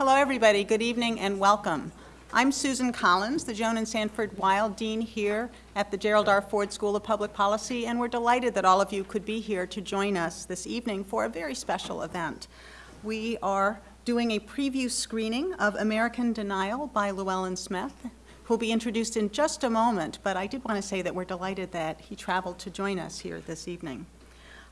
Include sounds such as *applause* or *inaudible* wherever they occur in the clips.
Hello, everybody. Good evening and welcome. I'm Susan Collins, the Joan and Sanford Weill Dean here at the Gerald R. Ford School of Public Policy, and we're delighted that all of you could be here to join us this evening for a very special event. We are doing a preview screening of American Denial by Llewellyn Smith, who will be introduced in just a moment, but I did want to say that we're delighted that he traveled to join us here this evening.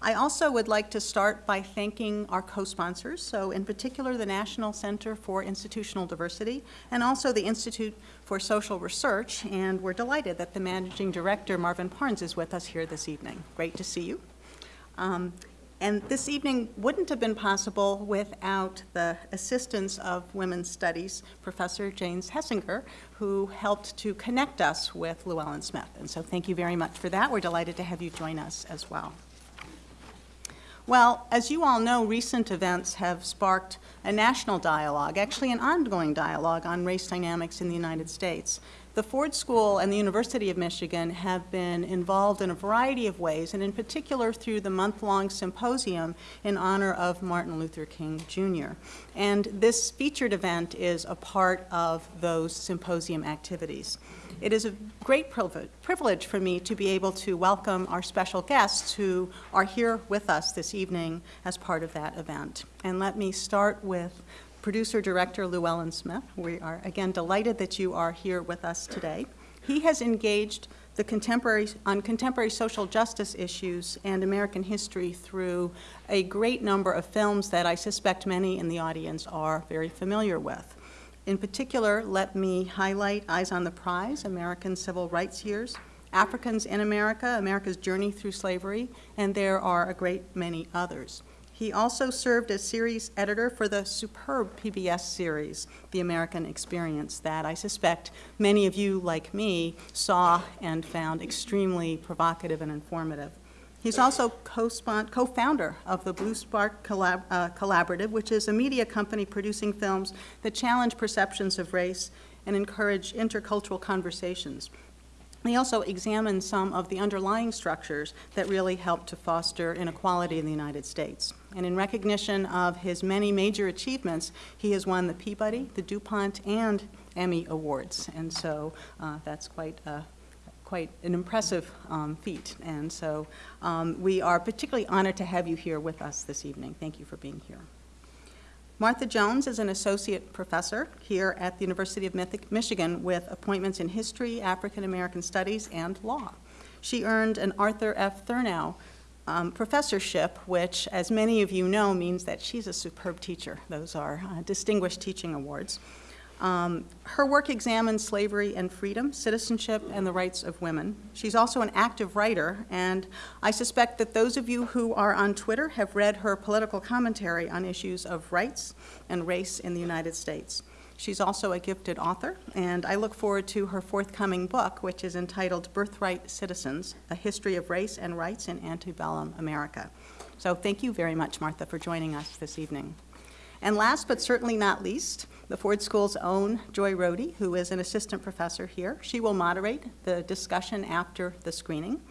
I also would like to start by thanking our co-sponsors, so in particular the National Center for Institutional Diversity and also the Institute for Social Research, and we're delighted that the Managing Director, Marvin Parnes, is with us here this evening. Great to see you. Um, and this evening wouldn't have been possible without the assistance of Women's Studies Professor James Hessinger, who helped to connect us with Llewellyn Smith. And so thank you very much for that. We're delighted to have you join us as well. Well, as you all know, recent events have sparked a national dialogue, actually an ongoing dialogue on race dynamics in the United States. The Ford School and the University of Michigan have been involved in a variety of ways, and in particular through the month-long symposium in honor of Martin Luther King Jr. And this featured event is a part of those symposium activities. It is a great privilege for me to be able to welcome our special guests who are here with us this evening as part of that event. And let me start with producer-director Llewellyn Smith. We are, again, delighted that you are here with us today. He has engaged the contemporary, on contemporary social justice issues and American history through a great number of films that I suspect many in the audience are very familiar with. In particular, let me highlight Eyes on the Prize, American Civil Rights Years, Africans in America, America's Journey Through Slavery, and there are a great many others. He also served as series editor for the superb PBS series, The American Experience, that I suspect many of you, like me, saw and found extremely provocative and informative. He's also co-founder of the Blue Spark Collab uh, Collaborative, which is a media company producing films that challenge perceptions of race and encourage intercultural conversations. He also examined some of the underlying structures that really help to foster inequality in the United States. And in recognition of his many major achievements, he has won the Peabody, the DuPont, and Emmy Awards. And so uh, that's quite a quite an impressive um, feat. And so um, we are particularly honored to have you here with us this evening. Thank you for being here. Martha Jones is an associate professor here at the University of Michigan with appointments in history, African American studies, and law. She earned an Arthur F. Thurnau um, professorship, which, as many of you know, means that she's a superb teacher. Those are uh, distinguished teaching awards. Um, her work examines slavery and freedom, citizenship, and the rights of women. She's also an active writer, and I suspect that those of you who are on Twitter have read her political commentary on issues of rights and race in the United States. She's also a gifted author, and I look forward to her forthcoming book, which is entitled Birthright Citizens, A History of Race and Rights in Antebellum America. So thank you very much, Martha, for joining us this evening. And last but certainly not least, the Ford School's own Joy Rohde, who is an assistant professor here. She will moderate the discussion after the screening.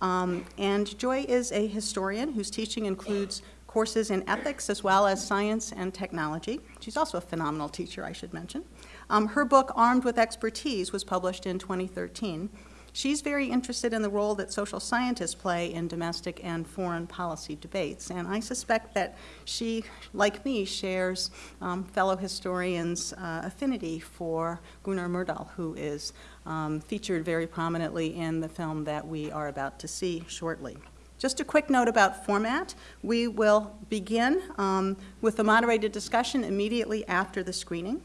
Um, and Joy is a historian whose teaching includes courses in ethics as well as science and technology. She's also a phenomenal teacher, I should mention. Um, her book, Armed with Expertise, was published in 2013 She's very interested in the role that social scientists play in domestic and foreign policy debates, and I suspect that she, like me, shares um, fellow historians' uh, affinity for Gunnar Myrdal, who is um, featured very prominently in the film that we are about to see shortly. Just a quick note about format. We will begin um, with a moderated discussion immediately after the screening.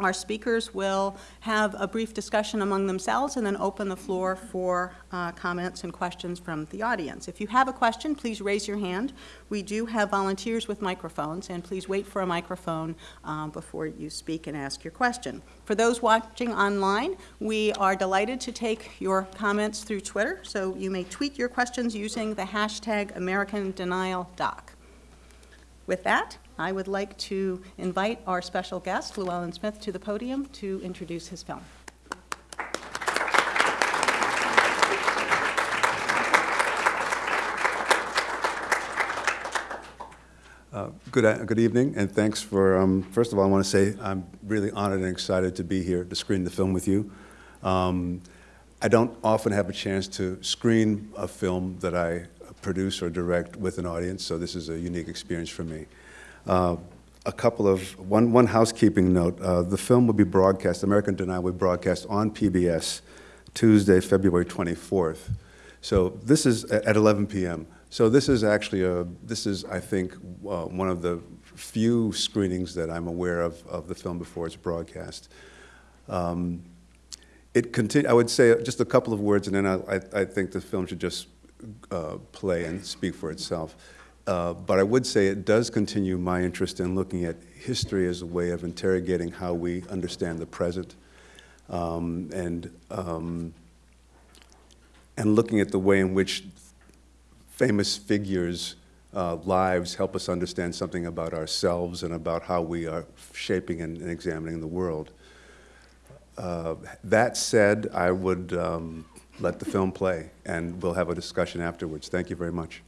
Our speakers will have a brief discussion among themselves and then open the floor for uh, comments and questions from the audience. If you have a question, please raise your hand. We do have volunteers with microphones, and please wait for a microphone um, before you speak and ask your question. For those watching online, we are delighted to take your comments through Twitter, so you may tweet your questions using the hashtag AmericanDenialDoc. With that, I would like to invite our special guest, Llewellyn Smith, to the podium to introduce his film. Uh, Good, uh, good evening, and thanks for, um, first of all, I want to say I'm really honored and excited to be here to screen the film with you. Um, I don't often have a chance to screen a film that I produce or direct with an audience, so this is a unique experience for me. Uh, a couple of, one, one housekeeping note. Uh, the film will be broadcast, American Denial will be broadcast on PBS Tuesday, February 24th. So this is at 11 p.m. So this is actually a, this is, I think, uh, one of the few screenings that I'm aware of of the film before it's broadcast. Um, it continue, I would say just a couple of words, and then I, I, I think the film should just uh, play and speak for itself. Uh, but I would say it does continue my interest in looking at history as a way of interrogating how we understand the present um, and, um, and looking at the way in which famous figures' uh, lives help us understand something about ourselves and about how we are shaping and, and examining the world. Uh, that said, I would um, let the film play, and we'll have a discussion afterwards. Thank you very much.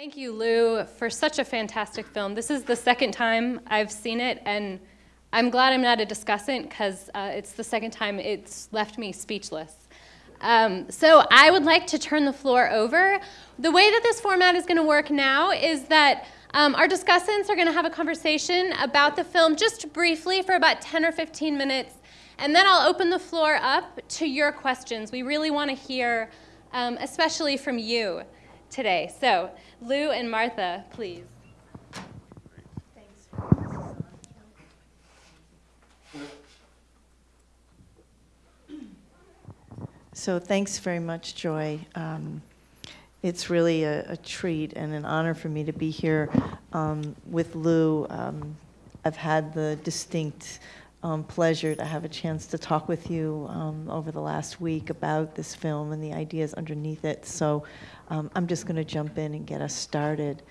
Thank you, Lou, for such a fantastic film. This is the second time I've seen it, and I'm glad I'm not a discussant because uh, it's the second time it's left me speechless. Um, so I would like to turn the floor over. The way that this format is going to work now is that um, our discussants are going to have a conversation about the film just briefly for about 10 or 15 minutes, and then I'll open the floor up to your questions. We really want to hear, um, especially from you today. So, Lou and Martha, please. So thanks very much, Joy. Um, it's really a, a, treat and an honor for me to be here um, with Lou. Um, I've had the distinct um, pleasure to have a chance to talk with you um, over the last week about this film and the ideas underneath it. So um, I'm just going to jump in and get us started.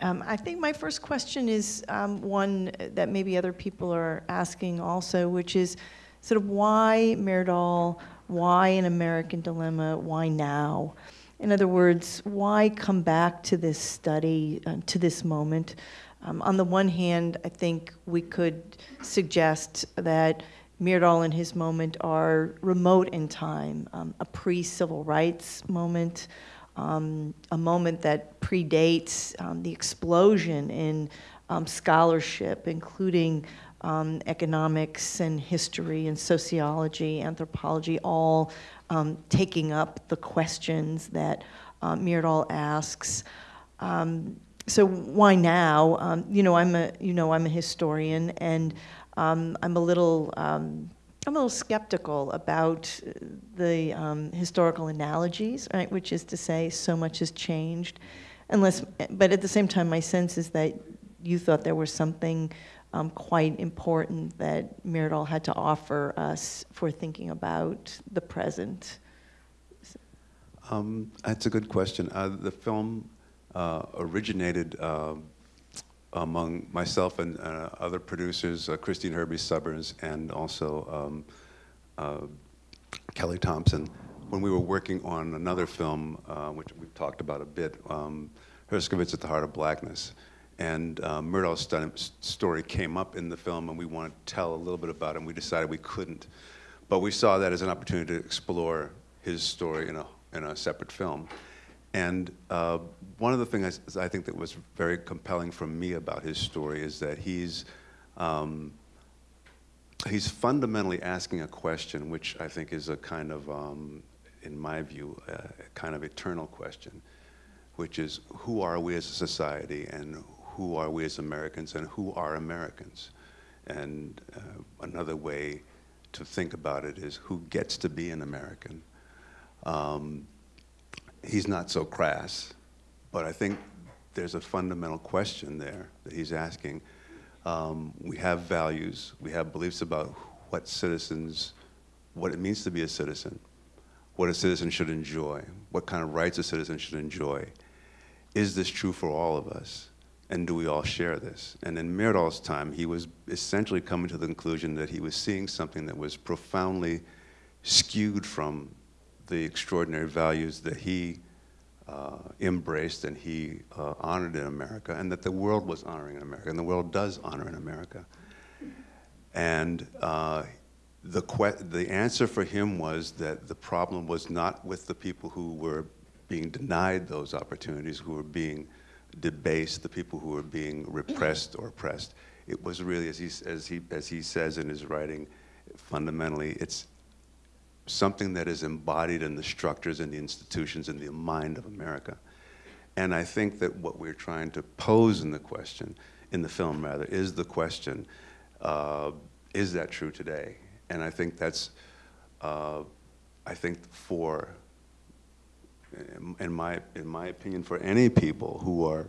Um, I think my first question is um, one that maybe other people are asking also, which is sort of why Myrdal, why an American dilemma, why now? In other words, why come back to this study, uh, to this moment? Um, on the one hand, I think we could suggest that Myrdal and his moment are remote in time, um, a pre-civil rights moment, um, a moment that predates um, the explosion in um, scholarship, including um, economics and history and sociology, anthropology, all taking up the questions that uh, Myrdal asks. Um, so why now? Um, you know, I'm a you know I'm a historian, and um, I'm a little um, I'm a little skeptical about the um, historical analogies, right? Which is to say, so much has changed, unless. But at the same time, my sense is that you thought there was something um, quite important that Myrdal had to offer us for thinking about the present. Um, that's a good question. Uh, the film originated uh, among myself and uh, other producers, uh, Christine Herbes-Sommers and also um, uh, Kelly Thompson, when we were working on another film, which we've talked about a bit, um, Herskovits at the Heart of Blackness. And uh, story came up in the film, and we wanted to tell a little bit about it, and we decided we couldn't. But we saw that as an opportunity to explore his story in a, in a separate film. And uh, one of the things I think that was very compelling for me about his story is that he's, um, he's fundamentally asking a question, which I think is a kind of, um, in my view, a kind of eternal question, which is who are we as a society and who are we as Americans and who are Americans? And uh, another way to think about it is who gets to be an American? Um, he's not so crass, but I think there's a fundamental question there that he's asking. Um, we have values, we have beliefs about what citizens, what it means to be a citizen, what a citizen should enjoy, what kind of rights a citizen should enjoy. Is this true for all of us? and do we all share this? And in Myrdal's time, he was essentially coming to the conclusion that he was seeing something that was profoundly skewed from the extraordinary values that he uh, embraced and he uh, honored in America, and that the world was honoring in America, and the world does honor in America. And uh, the, the answer for him was that the problem was not with the people who were being denied those opportunities, who were being debased, the people who were being repressed or oppressed. It was really, as he, as he, as he says in his writing, fundamentally, it's something that is embodied in the structures and the institutions and the mind of America. And I think that what we're trying to pose in the question, in the film rather, is the question, uh, is that true today? And I think that's, uh, I think for, in- my, in my opinion, for any people who are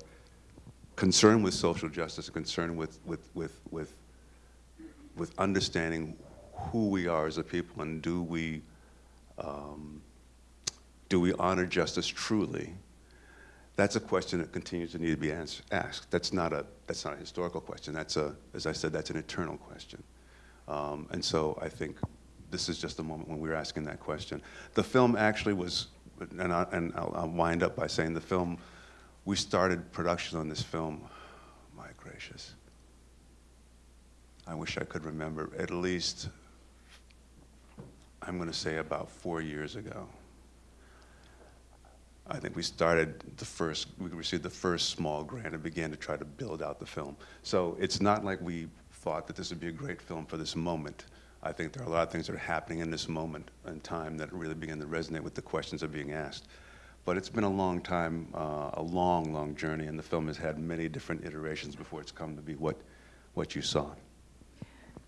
concerned with social justice, concerned with, with, with, with, with understanding who we are as a people and do we, um, do we honor justice truly? That's a question that continues to need to be ans- asked. That's not a, that's not a historical question. That's a, as I said, that's an eternal question. Um, and so I think this is just a moment when we were asking that question. The film actually was, and, I, and I'll, I'll wind up by saying the film, we started production on this film, my gracious. I wish I could remember, at least, I'm going to say about four years ago. I think we started the first, we received the first small grant and began to try to build out the film. So it's not like we thought that this would be a great film for this moment. I think there are a lot of things that are happening in this moment in time that really begin to resonate with the questions that are being asked. But it's been a long time, uh, a long, long journey, and the film has had many different iterations before it's come to be what, what you saw.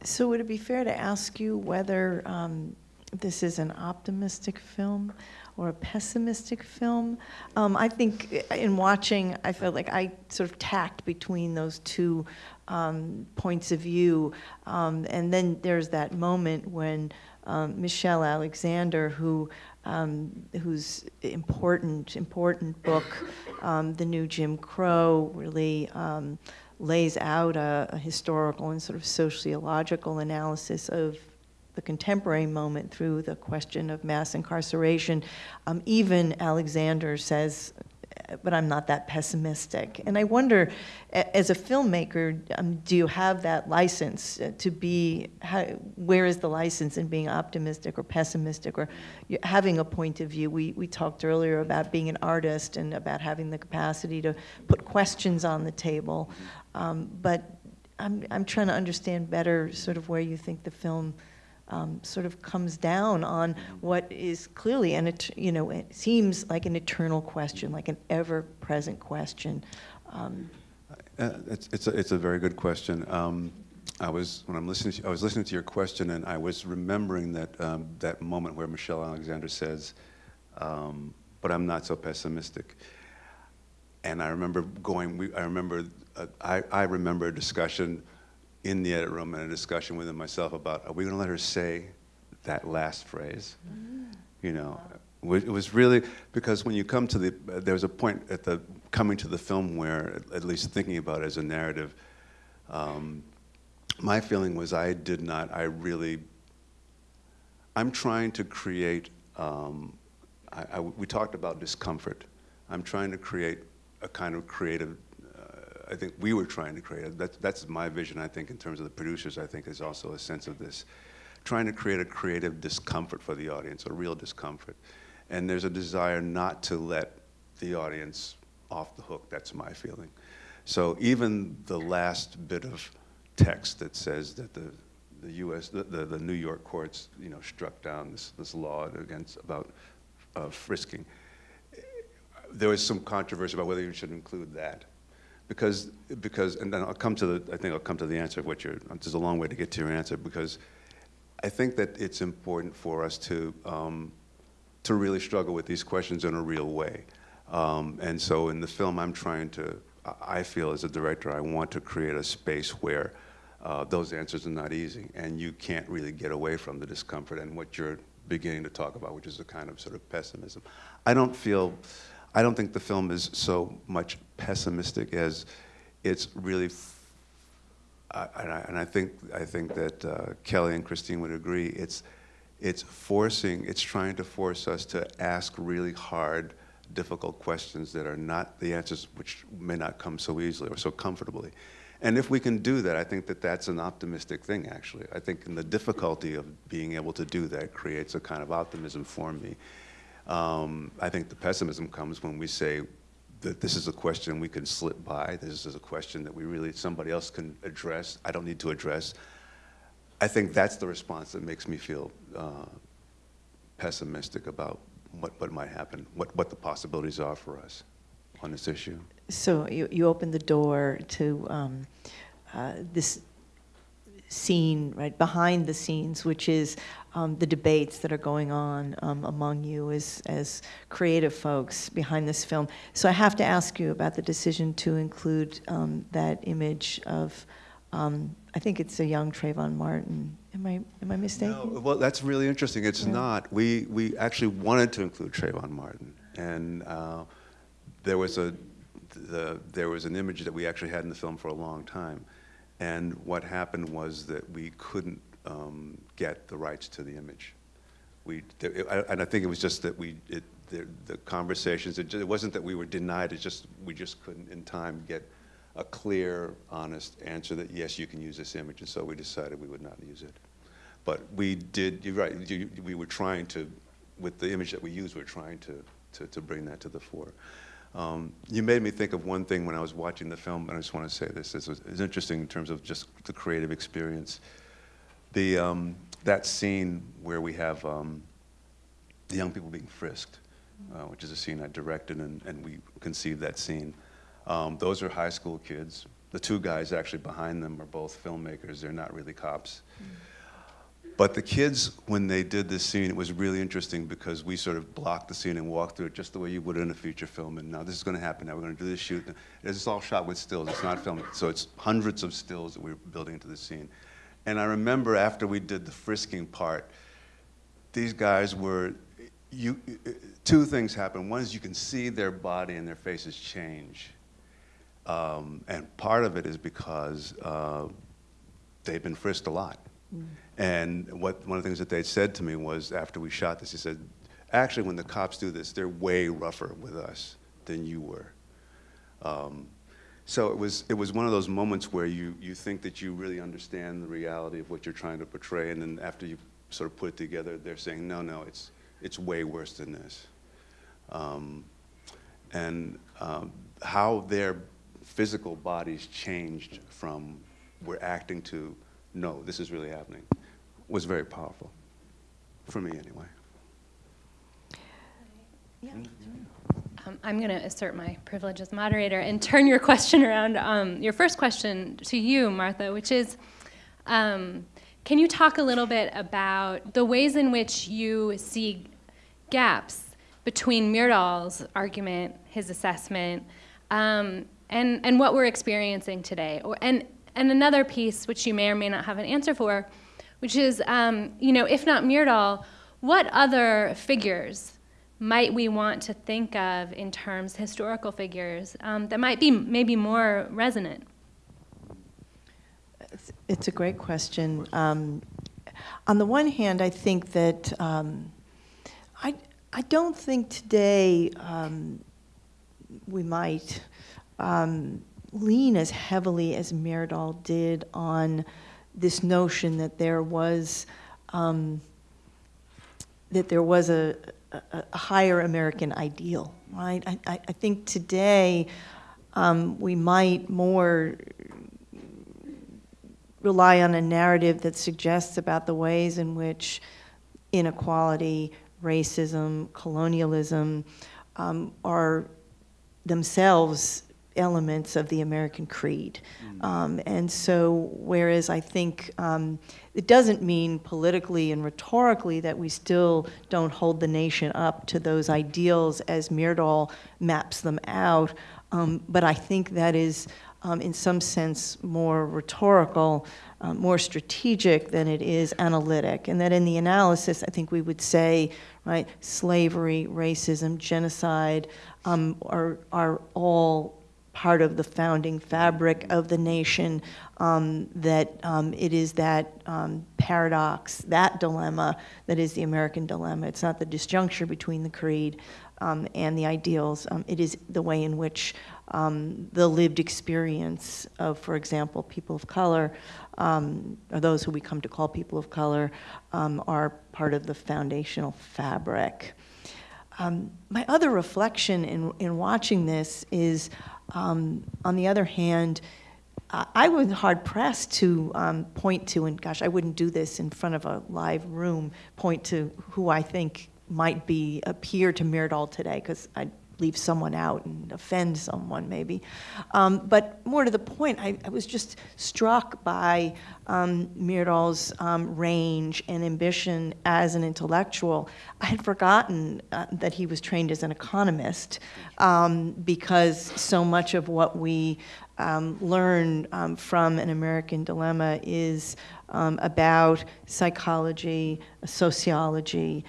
So would it be fair to ask you whether um, this is an optimistic film or a pessimistic film? Um, I think in watching, I felt like I sort of tacked between those two um, points of view. Um, and then there's that moment when um, Michelle Alexander, who um, whose important, important book, um, The New Jim Crow, really lays out a, a historical and sort of sociological analysis of the contemporary moment through the question of mass incarceration. Um, even Alexander says, but I'm not that pessimistic. And I wonder, as a filmmaker, um, do you have that license uh, to be, how, where is the license in being optimistic or pessimistic or having a point of view? We, we talked earlier about being an artist and about having the capacity to put questions on the table. Um, but I'm, I'm trying to understand better sort of where you think the film um, sort of comes down on what is clearly, and it, you know, it seems like an eternal question, like an ever-present question. Um, Uh, It's, it's, a, it's a very good question. Um, I was, when I'm listening, to, I was listening to your question and I was remembering that, um, that moment where Michelle Alexander says, um, but I'm not so pessimistic. And I remember going, we, I remember, uh, I, I remember a discussion in the edit room and a discussion within myself about, are we gonna let her say that last phrase? You know, it was really, because when you come to the, there was a point at the, coming to the film where, at least thinking about it as a narrative, um, my feeling was I did not, I really, I'm trying to create, um, I, I- we talked about discomfort. I'm trying to create a kind of creative, I think we were trying to create, that's, that's my vision, I think, in terms of the producers, I think, is also a sense of this. Trying to create a creative discomfort for the audience, a real discomfort. And there's a desire not to let the audience off the hook, that's my feeling. So even the last bit of text that says that the, the U.S., the, the, the New York courts, you know, struck down this, this law against, about uh, frisking, there was some controversy about whether you should include that. Because, because, and then I'll come to the, I think I'll come to the answer of what you're, there's a long way to get to your answer, because I think that it's important for us to, um, to really struggle with these questions in a real way. Um, and so in the film, I'm trying to, I feel as a director, I want to create a space where uh, those answers are not easy, and you can't really get away from the discomfort and what you're beginning to talk about, which is a kind of sort of pessimism. I don't feel, I don't think the film is so much pessimistic as it's really and I, and I think I think that uh, Kelly and Christine would agree. It's it's forcing. It's trying to force us to ask really hard, difficult questions that are not the answers which may not come so easily or so comfortably. And if we can do that, I think that that's an optimistic thing, actually. I think in the difficulty of being able to do that creates a kind of optimism for me. Um, I think the pessimism comes when we say that this is a question we can slip by. This is a question that we really, somebody else can address. I don't need to address. I think that's the response that makes me feel uh, pessimistic about what, what might happen, what, what the possibilities are for us on this issue. So you, you opened the door to um, uh, this scene, right, behind the scenes, which is um, the debates that are going on um, among you as, as creative folks behind this film. So I have to ask you about the decision to include um, that image of, um, I think it's a young Trayvon Martin. Am I, am I mistaken? No, well, that's really interesting. It's Yeah. not. We, we actually wanted to include Trayvon Martin. And uh, there, was a, the, there was an image that we actually had in the film for a long time. And what happened was that we couldn't um, get the rights to the image. We, there- and I think it was just that we, it, the, the conversations, it, ju- it wasn't that we were denied, it's just, we just couldn't in time get a clear, honest answer that, yes, you can use this image, and so we decided we would not use it. But we did, you're right, you, we were trying to, with the image that we used, we were trying to, to, to bring that to the fore. Um, you made me think of one thing when I was watching the film, and I just want to say this. This it's interesting in terms of just the creative experience. The, um, that scene where we have um, the young people being frisked, uh, which is a scene I directed, and, and we conceived that scene. Um, those are high school kids. The two guys actually behind them are both filmmakers. They're not really cops. But the kids, when they did this scene, it was really interesting because we sort of blocked the scene and walked through it just the way you would in a feature film. And now this is going to happen. Now we're going to do this shoot. It's all shot with stills. It's not filmed. So it's hundreds of stills that we're building into the scene. And I remember after we did the frisking part, these guys were, you, two things happened. One is you can see their body and their faces change. Um, and part of it is because uh, they've been frisked a lot. And what, one of the things that they said to me was after we shot this, he said, actually, when the cops do this, they're way rougher with us than you were. Um, so it was, it was one of those moments where you, you think that you really understand the reality of what you're trying to portray, and then after you sort of put it together, they're saying, no, no, it's, it's way worse than this. Um, and um, how their physical bodies changed from we're acting to no, this is really happening was very powerful for me anyway. Um, I'm going to assert my privilege as moderator and *laughs* turn your question around, um, your first question to you, Martha, which is, um, can you talk a little bit about the ways in which you see gaps between Myrdal's argument, his assessment, um, and, and what we're experiencing today? And, and another piece, which you may or may not have an answer for, which is, um, you know, if not Myrdal, what other figures might we want to think of in terms, historical figures, um, that might be maybe more resonant? It's- a great question. Um, on the one hand, I think that um, I, I don't think today um, we might um, lean as heavily as Myrdal did on this notion that there was um, that there was a, a, a higher American ideal, right? I, I, think today um, we might more rely on a narrative that suggests about the ways in which inequality, racism, colonialism um, are themselves elements of the American creed. Um, and so, whereas I think um, it doesn't mean politically and rhetorically that we still don't hold the nation up to those ideals as Myrdal maps them out, um, but I think that is, um, in some sense, more rhetorical, um, more strategic than it is analytic. And that in the analysis, I think we would say, right, slavery, racism, genocide um, are, are all part of the founding fabric of the nation, um, that um, it is that um, paradox, that dilemma that is the American dilemma. It's not the disjuncture between the creed um, and the ideals. Um, it is the way in which um, the lived experience of, for example, people of color, or those who we come to call people of color, are part of the foundational fabric. My other reflection in, in watching this is, um, on the other hand, I I was hard pressed to um, point to, and gosh, I wouldn't do this in front of a live room, point to who I think might be appear to Myrdal today, because I'd leave someone out and offend someone maybe. Um, but more to the point, I, I was just struck by um, Myrdal's um, range and ambition as an intellectual. I had forgotten uh, that he was trained as an economist um, because so much of what we um, learn um, from an American dilemma is um, about psychology, sociology,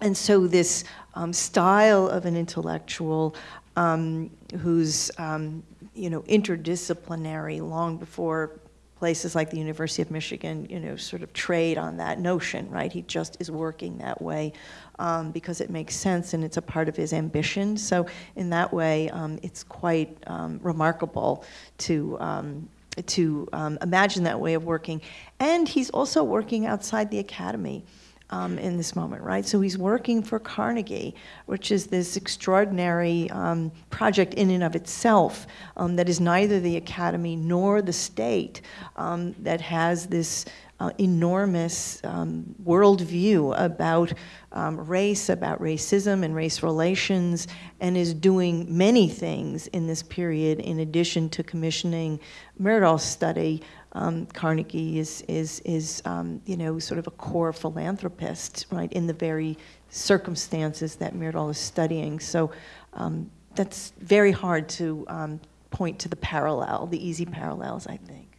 and so this um, style of an intellectual um, who's, um, you know, interdisciplinary long before places like the University of Michigan, you know, sort of trade on that notion, right? He just is working that way um, because it makes sense and it's a part of his ambition. So in that way, um, it's quite um, remarkable to um, to um, imagine that way of working. And he's also working outside the academy um, in this moment, right? So he's working for Carnegie, which is this extraordinary um, project in and of itself um, that is neither the academy nor the state, um, that has this uh, enormous um, worldview about um, race, about racism and race relations, and is doing many things in this period in addition to commissioning Myrdal's study um, Carnegie is, is, is um, you know, sort of a core philanthropist, right, in the very circumstances that Myrdal is studying. So um, that's very hard to um, point to the parallel, the easy parallels, I think.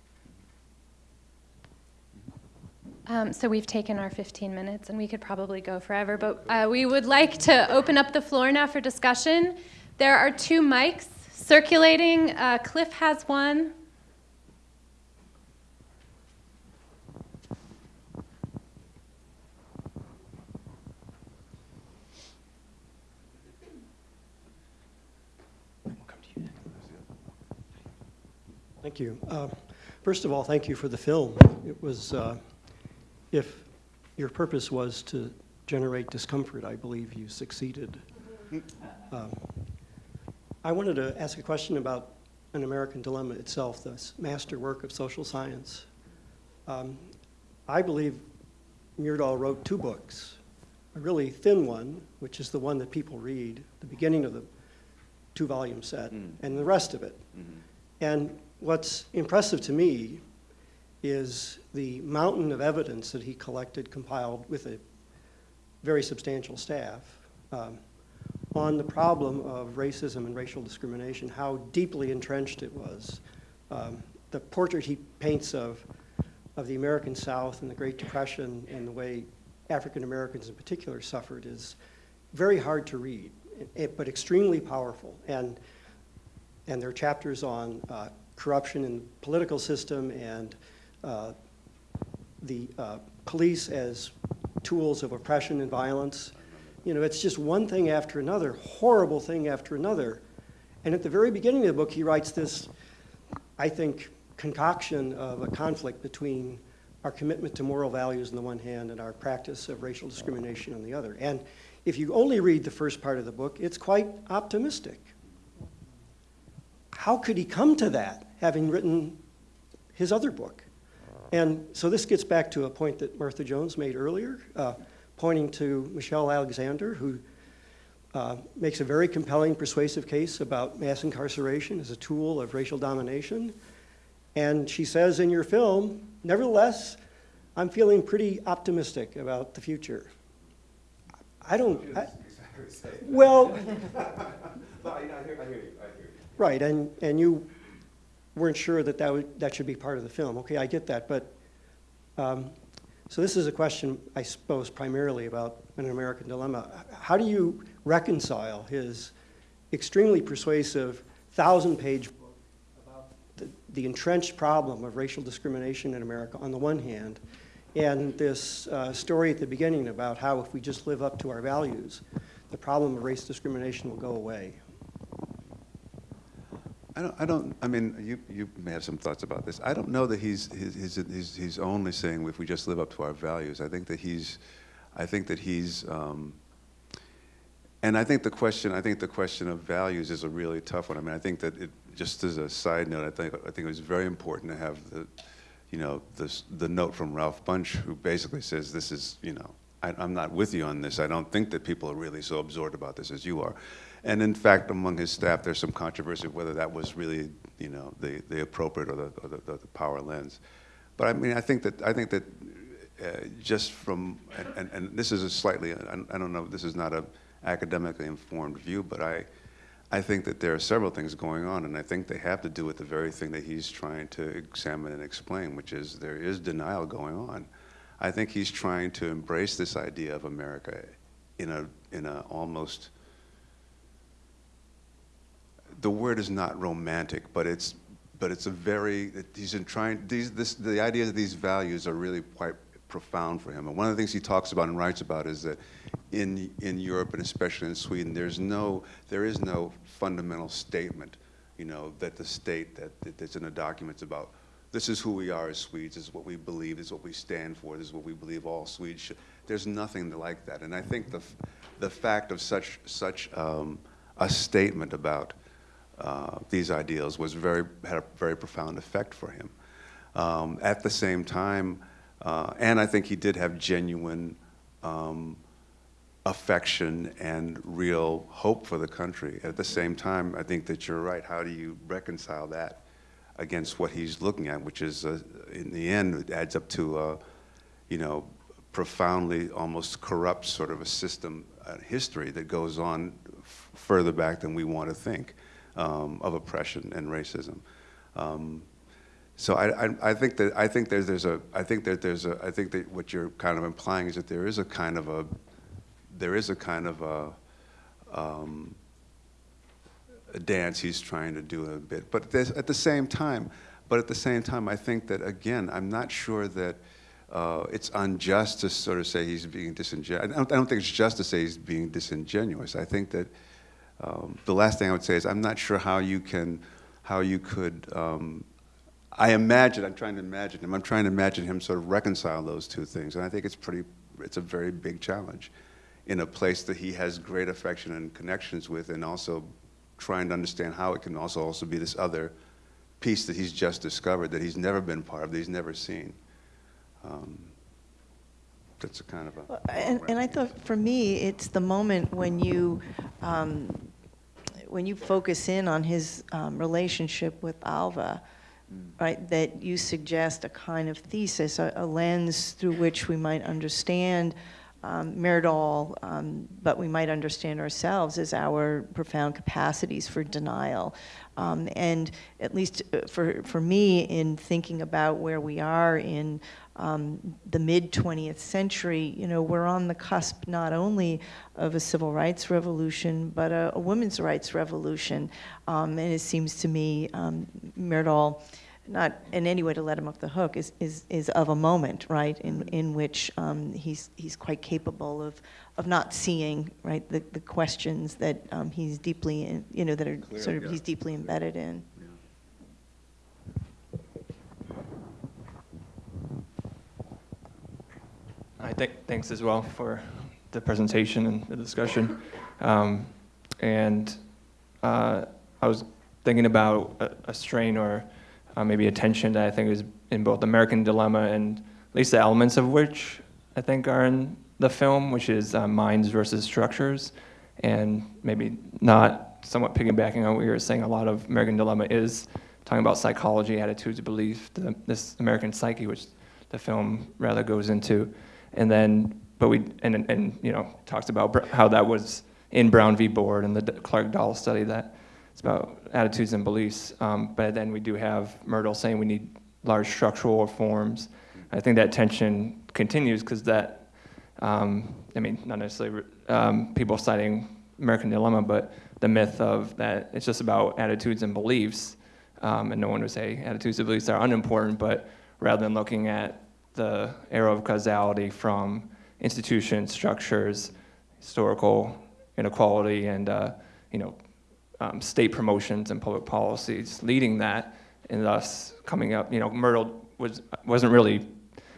Um, so we've taken our 15 minutes, and we could probably go forever, but uh, we would like to open up the floor now for discussion. There are two mics circulating. Uh, Cliff has one. Thank you. Uh, First of all, thank you for the film. It was, uh, if your purpose was to generate discomfort, I believe you succeeded. Um, I wanted to ask a question about an American dilemma itself, this masterwork of social science. Um, I believe Myrdal wrote two books, a really thin one, which is the one that people read, the beginning of the two-volume set, and the rest of it. And what's impressive to me is the mountain of evidence that he collected, compiled with a very substantial staff, um, on the problem of racism and racial discrimination, how deeply entrenched it was. Um, the portrait he paints of, of the American South and the Great Depression and the way African Americans in particular suffered is very hard to read, it- but extremely powerful. And and there are chapters on uh, corruption in the political system and uh, the uh, police as tools of oppression and violence. You know, it's just one thing after another, horrible thing after another. And at the very beginning of the book, he writes this, I think, concoction of a conflict between our commitment to moral values on the one hand and our practice of racial discrimination on the other. And if you only read the first part of the book, it's quite optimistic how could he come to that, having written his other book? And so this gets back to a point that Martha Jones made earlier, uh, pointing to Michelle Alexander, who uh, makes a very compelling, persuasive case about mass incarceration as a tool of racial domination. And she says in your film, nevertheless, I'm feeling pretty optimistic about the future. I don't. Well. *laughs* I, well, Right, and, and you weren't sure that that, would, that should be part of the film. Okay, I get that, but, um, so this is a question, I suppose, primarily about an American dilemma. How do you reconcile his extremely persuasive thousand-page book about the, the entrenched problem of racial discrimination in America on the one hand, and this uh, story at the beginning about how if we just live up to our values, the problem of race discrimination will go away? I don't, I don't, I mean, you, you may have some thoughts about this. I don't know that he's, he's, he's, he's, only saying if we just live up to our values. I think that he's, I think that he's, um, and I think the question, I think the question of values is a really tough one. I mean, I think that it, just as a side note, I think, I think it was very important to have the, you know, this, the note from Ralph Bunche, who basically says this is, you know, I, I'm not with you on this. I don't think that people are really so absorbed about this as you are. And in fact, among his staff, there's some controversy whether that was really, you know, the, the appropriate or the, or the, the power lens. But I mean, I think that, I think that uh, just from, and, and, and this is a slightly, I, I don't know, this is not a academically informed view, but I, I think that there are several things going on, and I think they have to do with the very thing that he's trying to examine and explain, which is there is denial going on. I think he's trying to embrace this idea of America in a, in a almost, the word is not romantic, but it's, but it's a very, he's in trying, these, this, the idea that these values are really quite profound for him. And one of the things he talks about and writes about is that in, in Europe and especially in Sweden, there's no, there is no fundamental statement, you know, that the state, that, that that's in the documents about this is who we are as Swedes, this is what we believe, this is what we stand for, this is what we believe all Swedes should. There's nothing like that. And I think the, the fact of such, such um, a statement about uh, these ideals was very, had a very profound effect for him. Um, at the same time, uh, and I think he did have genuine um, affection and real hope for the country. At the same time, I think that you're right. How do you reconcile that against what he's looking at, which is, uh, in the end, it adds up to, uh, you know, profoundly almost corrupt sort of a system, uh, history that goes on further back than we want to think um, of oppression and racism. Um, so I, I, I, think that I think there's, there's a I think that there's a I think that what you're kind of implying is that there is a kind of a there is a kind of a, um, a dance he's trying to do a bit, but at the same time, but at the same time, I think that again, I'm not sure that uh, it's unjust to sort of say he's being disingenuous. I don't, I don't, think it's just to say he's being disingenuous. I think that um, the last thing I would say is I'm not sure how you can how you could um, I imagine, I'm trying to imagine him, I'm trying to imagine him sort of reconcile those two things. And I think it's pretty, it's a very big challenge in a place that he has great affection and connections with and also trying to understand how it can also also be this other piece that he's just discovered that he's never been part of, that he's never seen. Um, that's a kind of a... And, and, I thought for me, it's the moment when you, um, when you focus in on his um, relationship with Alva, right, that you suggest a kind of thesis, a, a lens through which we might understand um, um, but we might understand ourselves as our profound capacities for denial. Um, and at least uh, for, for me, in thinking about where we are in um, the mid 20th century, you know, we're on the cusp not only of a civil rights revolution, but a, a women's rights revolution. Um, and it seems to me, um, Myrdal, not in any way to let him off the hook, is, is, is of a moment, right, in, in which um, he's, he's quite capable of, of not seeing, right, the, the questions that um, he's deeply, in, you know, that are Clear, sort of, yeah. he's deeply embedded in. I think, thanks as well for the presentation and the discussion. Um, and uh, I was thinking about a, a strain or uh, maybe a tension that I think is in both American Dilemma and at least the elements of which I think are in the film, which is uh, minds versus structures. And maybe not somewhat piggybacking on what you were saying, a lot of American Dilemma is talking about psychology, attitudes, belief, the, this American psyche, which the film rather goes into and then but we and and you know talks about how that was in Brown v. Board and the Clark Doll study that it's about attitudes and beliefs. Um, but then we do have Myrdal saying we need large structural reforms. I think that tension continues because that um, I mean not necessarily um, people citing American Dilemma, but the myth of that it's just about attitudes and beliefs, um, and no one would say attitudes and beliefs are unimportant, but rather than looking at the arrow of causality from institutions, structures, historical inequality and, uh, you know, um, state promotions and public policies leading that, and thus coming up, you know, Myrdal was, wasn't really,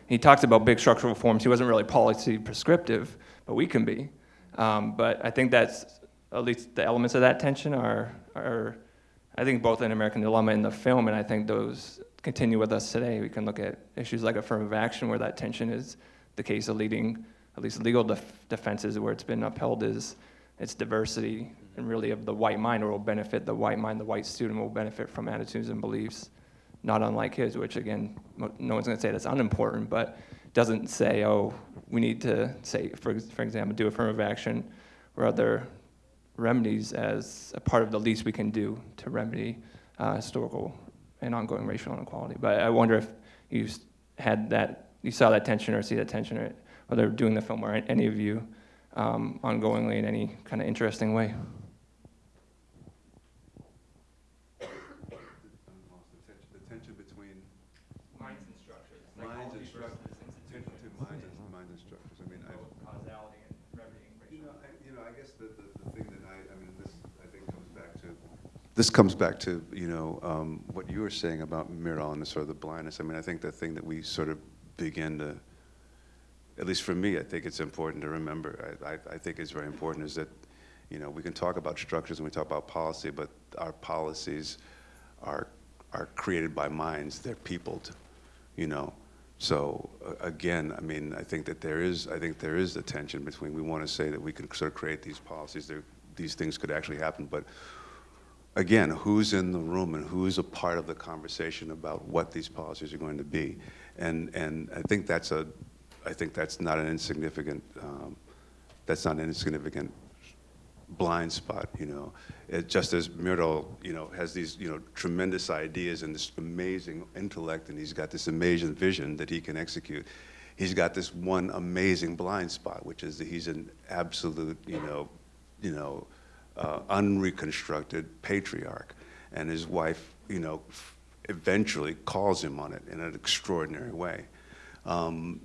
he talked about big structural reforms, he wasn't really policy prescriptive, but we can be. Um, but I think that's, at least the elements of that tension are, are I think both in American Dilemma and the film, and I think those continue with us today. We can look at issues like affirmative action, where that tension is the case of leading, at least legal def- defenses, where it's been upheld is its diversity and really of the white mind, or will benefit the white mind. The white student will benefit from attitudes and beliefs, not unlike his, which again, no one's going to say that's unimportant, but doesn't say, oh, we need to say, for, for example, do affirmative action or other remedies as a part of the least we can do to remedy uh, historical and ongoing racial inequality. But I wonder if you had that, you saw that tension or see that tension, or whether doing the film or any of you um, ongoingly in any kind of interesting way. The tension between Minds and structures. minds and structures, tension between minds and, minds and structures. I mean, I, Causality and remedying You know, I, you know, I guess the, the, the thing that I, I mean, this, I think comes back to. This comes back to, you know, um, what you were saying about Myrdal and the sort of the blindness. I mean, I think the thing that we sort of begin to, at least for me, I think it's important to remember, I, I, I think it's very important is that, you know, we can talk about structures and we talk about policy, but our policies are, are created by minds, they're peopled, you know? So uh, again, I mean, I think that there is, I think there is a tension between, we want to say that we can sort of create these policies, these things could actually happen, but again, who's in the room and who's a part of the conversation about what these policies are going to be? And, and I think that's a, I think that's not an insignificant, um, that's not an insignificant blind spot, you know. It, just as Myrdal, you know, has these, you know, tremendous ideas and this amazing intellect, and he's got this amazing vision that he can execute. He's got this one amazing blind spot, which is that he's an absolute, you know, you know, uh, unreconstructed patriarch, and his wife, you know, eventually calls him on it in an extraordinary way. Um,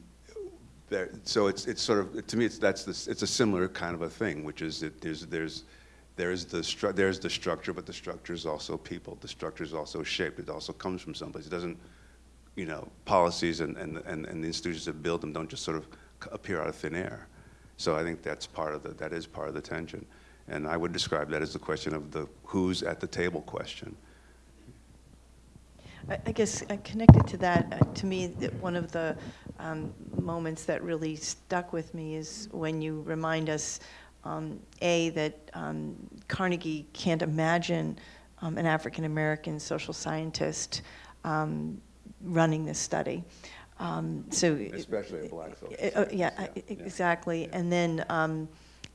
there, so it's, it's sort of, to me, it's, that's it's a similar kind of a thing, which is that there's, there's, there's the, there's the structure, but the structure is also people. The structure is also shaped. It also comes from someplace. It doesn't, you know, policies and, and, and, and the institutions that build them don't just sort of appear out of thin air. So I think that's part of the, that is part of the tension. And I would describe that as the question of the who's at the table question. I I guess uh, connected to that, uh, to me, one of the um, moments that really stuck with me is when you remind us, um, A, that um, Carnegie can't imagine um, an African-American social scientist um, running this study. Um, So. Especially a black social Uh, uh, Yeah, scientist, uh, yeah, yeah, exactly. yeah. And then, um,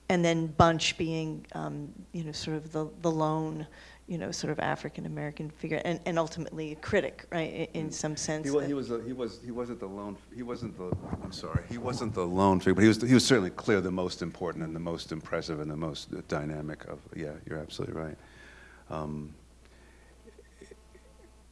and then Bunche being, um, you know, sort of the, the lone, you know, sort of African-American figure, and, and ultimately a critic, right, i- in some sense. He was, he was, a, he was, he wasn't the lone, he wasn't the, I'm sorry, he wasn't the lone figure, but he was, he was certainly clear the most important and the most impressive and the most dynamic of, yeah, you're absolutely right. Um,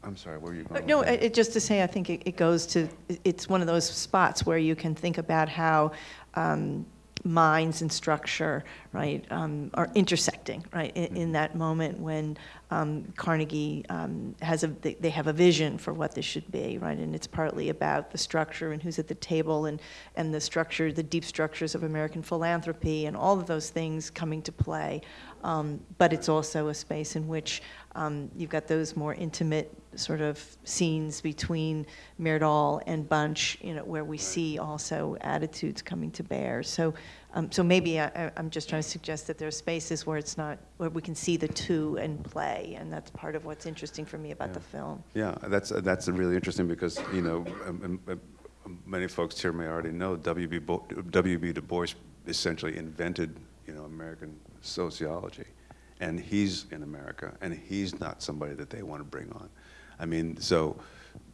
I'm sorry, where were you going? No, it- just to say, I think it, it goes to, it's one of those spots where you can think about how um, minds and structure, right, um, are intersecting, right, in, in that moment when um, Carnegie um, has a, they, they have a vision for what this should be, right, and it's partly about the structure and who's at the table and, and the structure, the deep structures of American philanthropy and all of those things coming to play. Um, but it's also a space in which um, you've got those more intimate sort of scenes between Myrdal and Bunche, you know, where we see also attitudes coming to bear. So, um, so maybe I, I'm just trying to suggest that there are spaces where it's not, where we can see the two in play, and that's part of what's interesting for me about the film. Yeah, that's, that's really interesting because, you know, um, um, um, many folks here may already know W.B. Bo- W.B. Du Bois essentially invented, you know, American sociology. And he's in America, and he's not somebody that they want to bring on. I mean, so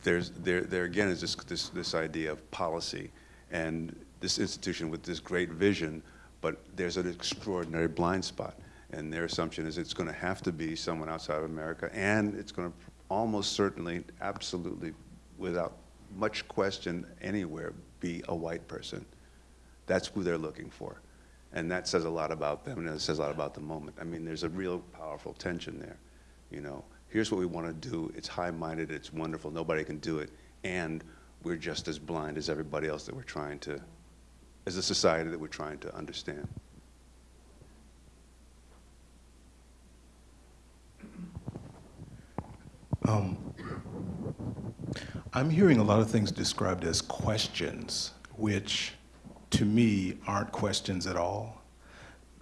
there's, there, there again is this, this, this idea of policy and this institution with this great vision, but there's an extraordinary blind spot. And their assumption is it's going to have to be someone outside of America, and it's going to almost certainly, absolutely, without much question anywhere, be a white person. That's who they're looking for. And that says a lot about them, and it says a lot about the moment. I mean, there's a real powerful tension there, you know. Here's what we want to do. It's high-minded, it's wonderful, nobody can do it, and we're just as blind as everybody else that we're trying to, as a society that we're trying to understand. Um, I'm hearing a lot of things described as questions, which to me aren't questions at all.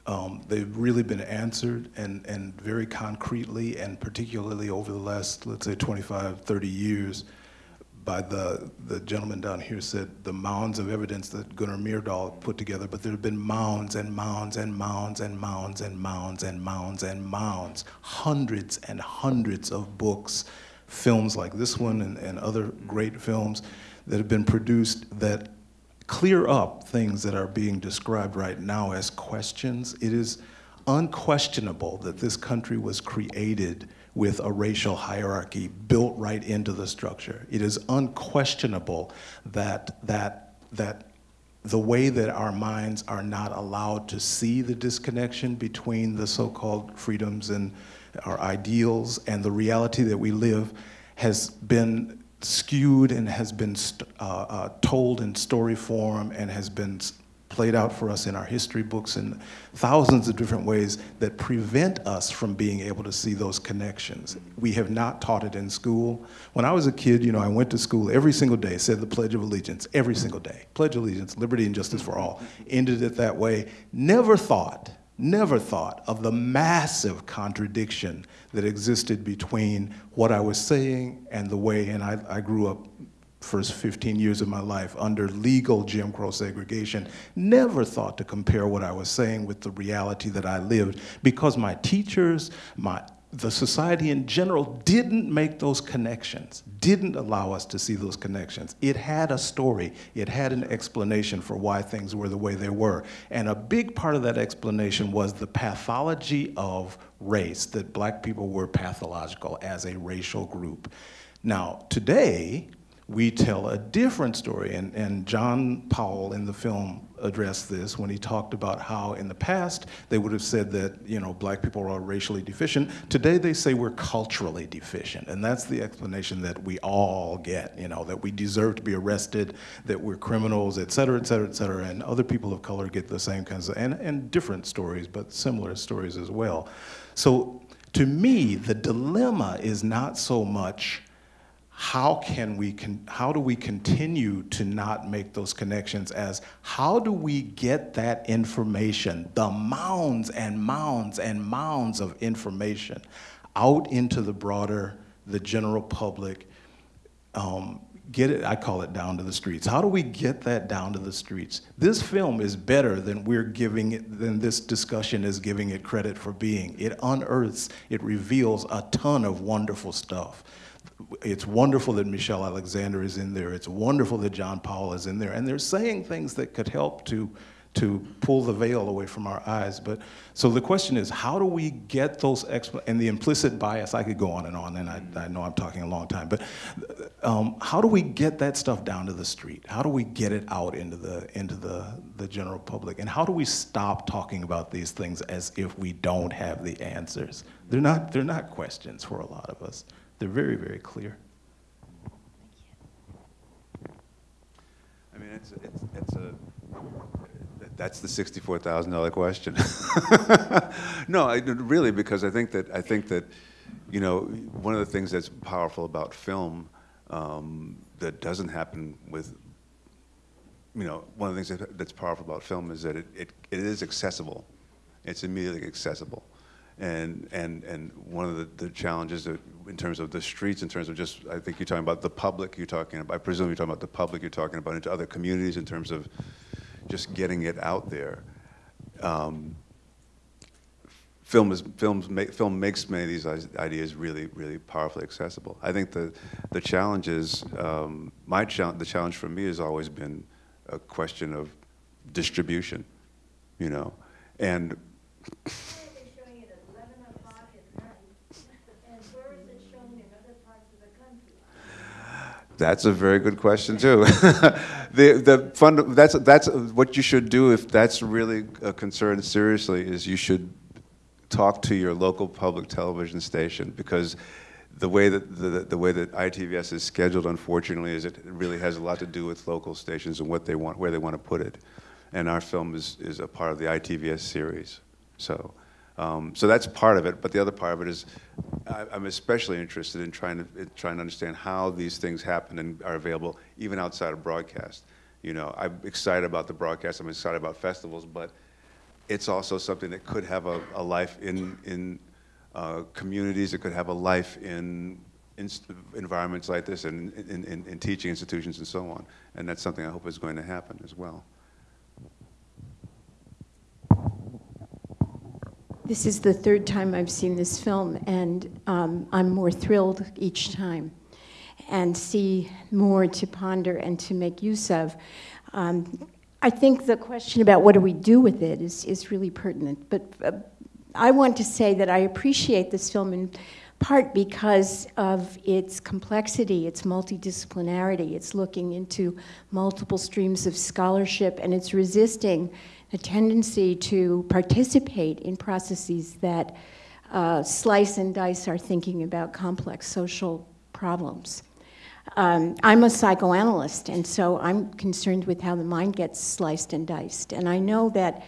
Um, they've really been answered and, and very concretely, and particularly over the last, let's say, 25, 30 years, by the, the gentleman down here said the mounds of evidence that Gunnar Myrdal put together, but there have been mounds and mounds and mounds and mounds and mounds and mounds and mounds, hundreds and hundreds of books, films like this one and, and other great films that have been produced that clear up things that are being described right now as questions. It is unquestionable that this country was created with a racial hierarchy built right into the structure. It is unquestionable that, that, that the way that our minds are not allowed to see the disconnection between the so-called freedoms and our ideals and the reality that we live has been skewed and has been uh, uh, told in story form and has been played out for us in our history books in thousands of different ways that prevent us from being able to see those connections. We have not taught it in school. When I was a kid, you know, I went to school every single day, said the Pledge of Allegiance every single day. Pledge of Allegiance, liberty and justice for all. Ended it that way. Never thought, never thought of the massive contradiction that existed between what I was saying and the way, and I, I grew up first 15 years of my life under legal Jim Crow segregation, never thought to compare what I was saying with the reality that I lived because my teachers, my the society in general didn't make those connections, didn't allow us to see those connections. It had a story, it had an explanation for why things were the way they were. And a big part of that explanation was the pathology of race, that black people were pathological as a racial group. Now, today, we tell a different story. And, and John Powell in the film addressed this when he talked about how in the past they would have said that, you know, black people are racially deficient. Today they say we're culturally deficient. And that's the explanation that we all get, you know, that we deserve to be arrested, that we're criminals, et cetera, et cetera, et cetera. And other people of color get the same kinds of, and, and different stories, but similar stories as well. So to me, the dilemma is not so much how can we how do we continue to not make those connections as how do we get that information the mounds and mounds and mounds of information out into the broader the general public um, get it i call it down to the streets how do we get that down to the streets this film is better than we're giving it than this discussion is giving it credit for being it unearths it reveals a ton of wonderful stuff it's wonderful that Michelle Alexander is in there. It's wonderful that John Powell is in there. And they're saying things that could help to, to pull the veil away from our eyes. But so the question is, how do we get those, and the implicit bias, I could go on and on, and I, I know I'm talking a long time, but um, how do we get that stuff down to the street? How do we get it out into the, into the, the general public? And how do we stop talking about these things as if we don't have the answers? They're not, they're not questions for a lot of us. They're very, very clear. I mean, it's, it's, it's a, that's the sixty-four thousand dollar question. *laughs* no, I, really, because I think that I think that, you know, one of the things that's powerful about film um, that doesn't happen with, you know, one of the things that, that's powerful about film is that it, it, it is accessible. It's immediately accessible. And, and, and one of the, the challenges that, in terms of the streets, in terms of just, I think you're talking about the public, you're talking about, I presume you're talking about the public, you're talking about into other communities in terms of just getting it out there. Um, film is films make, film makes many of these ideas really really powerfully accessible. I think the the challenge is um, my challenge. The challenge for me has always been a question of distribution, you know, and They're showing it at eleven o'clock at night, and where is it shown in other parts of the country? That's a very good question too. *laughs* the the fund that's that's what you should do if that's really a concern seriously is you should talk to your local public television station because the way that the, the way that ITVS is scheduled, unfortunately, is it really has a lot to do with local stations and what they want, where they want to put it. And our film is is a part of the ITVS series, so. Um, so that's part of it, but the other part of it is I, I'm especially interested in trying to in trying to understand how these things happen and are available even outside of broadcast. You know, I'm excited about the broadcast. I'm excited about festivals, but it's also something that could have a, a life in in uh, communities. It could have a life in, inst- environments like this and in, in, in teaching institutions and so on. And that's something I hope is going to happen as well. This is the third time I've seen this film, and um, I'm more thrilled each time and see more to ponder and to make use of. Um, I think the question about what do we do with it is, is really pertinent. But uh, I want to say that I appreciate this film in part because of its complexity, its multidisciplinarity. It's looking into multiple streams of scholarship, and it's resisting a tendency to participate in processes that uh, slice and dice our thinking about complex social problems. Um, I'm a psychoanalyst, and so I'm concerned with how the mind gets sliced and diced. And I know that,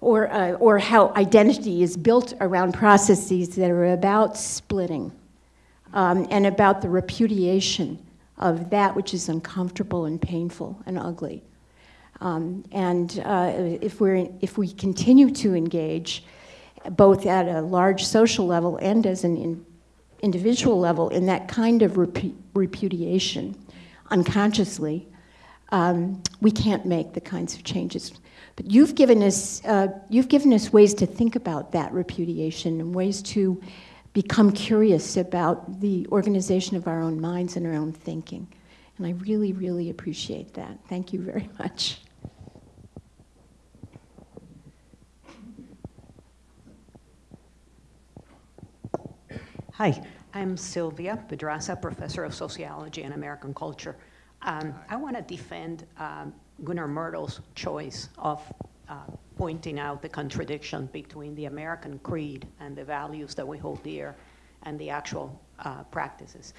or, uh, or how identity is built around processes that are about splitting um, and about the repudiation of that which is uncomfortable and painful and ugly. Um, and uh, if, we're, if we continue to engage, both at a large social level and as an in, individual level, in that kind of repu repudiation, unconsciously, um, we can't make the kinds of changes. But you've given us, uh, you've given us ways to think about that repudiation and ways to become curious about the organization of our own minds and our own thinking. And I really, really appreciate that. Thank you very *laughs* much. Hi, I'm Silvia Pedraza, professor of sociology and American culture. Um, I want to defend um, Gunnar Myrdal's choice of uh, pointing out the contradiction between the American creed and the values that we hold dear and the actual uh, practices.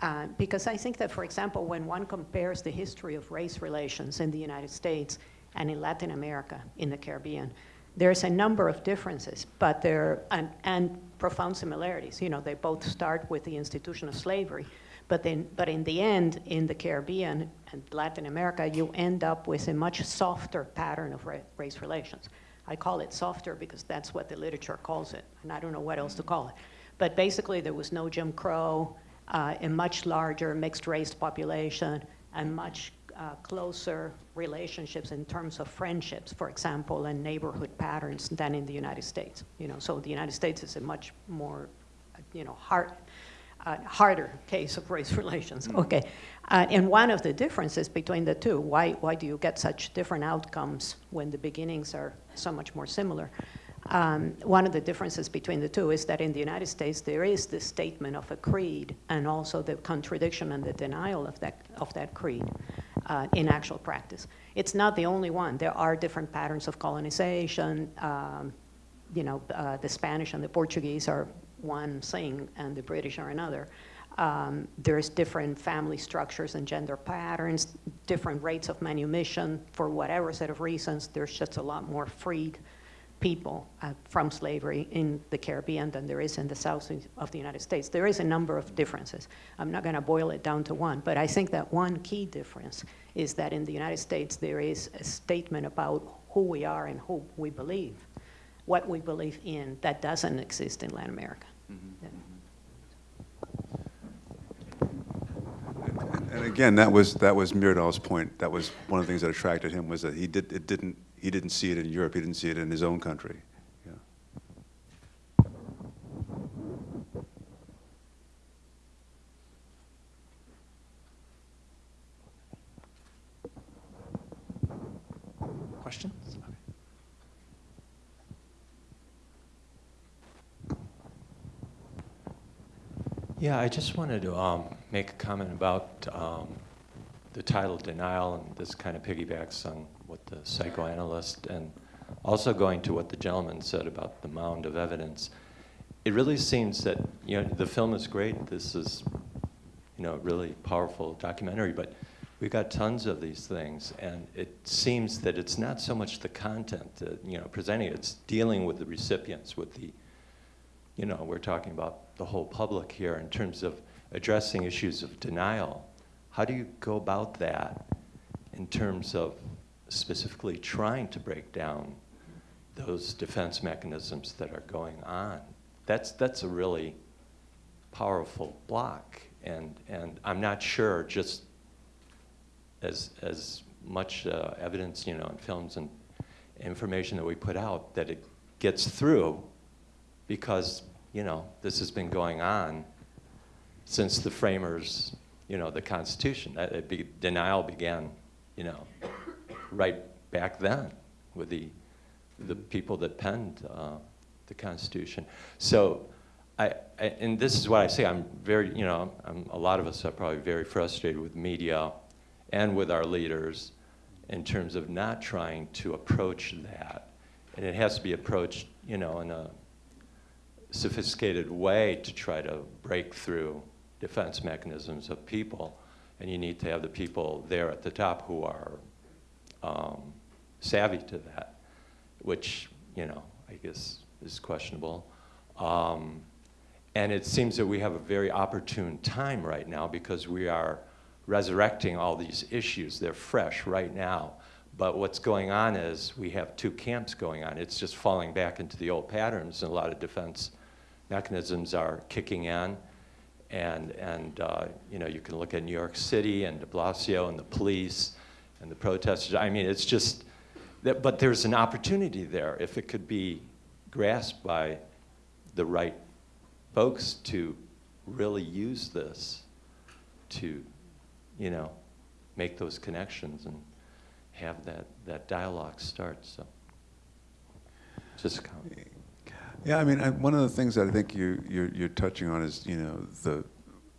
Uh, because I think that, for example, when one compares the history of race relations in the United States and in Latin America, in the Caribbean, there's a number of differences, but there and, and profound similarities. You know, they both start with the institution of slavery, but then, but in the end, in the Caribbean and Latin America, you end up with a much softer pattern of ra race relations. I call it softer because that's what the literature calls it, and I don't know what else to call it. But basically, there was no Jim Crow, uh, a much larger mixed race population, and much uh, closer relationships in terms of friendships, for example, and neighborhood patterns than in the United States. You know, so the United States is a much more, you know, hard, uh, harder case of race *laughs* relations. Okay, uh, and one of the differences between the two, why why do you get such different outcomes when the beginnings are so much more similar? Um, one of the differences between the two is that in the United States there is the statement of a creed and also the contradiction and the denial of that of that creed uh, in actual practice. It's not the only one. There are different patterns of colonization. Um, you know, uh, the Spanish and the Portuguese are one thing and the British are another. Um, there's different family structures and gender patterns, different rates of manumission for whatever set of reasons. There's just a lot more freed people uh, from slavery in the Caribbean than there is in the south of the United States. There is a number of differences. I'm not going to boil it down to one, but I think that one key difference is that in the United States there is a statement about who we are and who we believe, what we believe in, that doesn't exist in Latin America. Mm -hmm. yeah. And again, that was that was Myrdal's point. That was one of the things that attracted him was that he did it didn't he didn't see it in Europe. He didn't see it in his own country. Yeah. Questions? Yeah, I just wanted to um, make a comment about um, the title denial, and this kind of piggybacks on what the psychoanalyst and also going to what the gentleman said about the mound of evidence. It really seems that you know the film is great. This is you know a really powerful documentary, but we've got tons of these things, and it seems that it's not so much the content that you know presenting; it, it's dealing with the recipients, with the you know we're talking about the whole public here in terms of addressing issues of denial. How do you go about that in terms of specifically trying to break down those defense mechanisms that are going on? That's, that's a really powerful block. And, and I'm not sure just as, as much uh, evidence, you know, in films and information that we put out that it gets through because, you know, this has been going on since the framers, you know, the Constitution. That be, denial began, you know, right back then with the, the people that penned uh, the Constitution. So, I, I, and this is what I say, I'm very, you know, I'm, a lot of us are probably very frustrated with media and with our leaders in terms of not trying to approach that. And it has to be approached, you know, in a sophisticated way to try to break through defense mechanisms of people. And you need to have the people there at the top who are um, savvy to that, which, you know, I guess is questionable. Um, and it seems that we have a very opportune time right now because we are resurrecting all these issues. They're fresh right now. But what's going on is we have two camps going on. It's just falling back into the old patterns, and a lot of defense mechanisms are kicking in. And, and uh, you know, you can look at New York City and de Blasio and the police and the protesters. I mean, it's just, that, but there's an opportunity there if it could be grasped by the right folks to really use this to, you know, make those connections and have that, that dialogue start. So, just a comment. Yeah, I mean, I, one of the things that I think you, you're, you're touching on is, you know, the,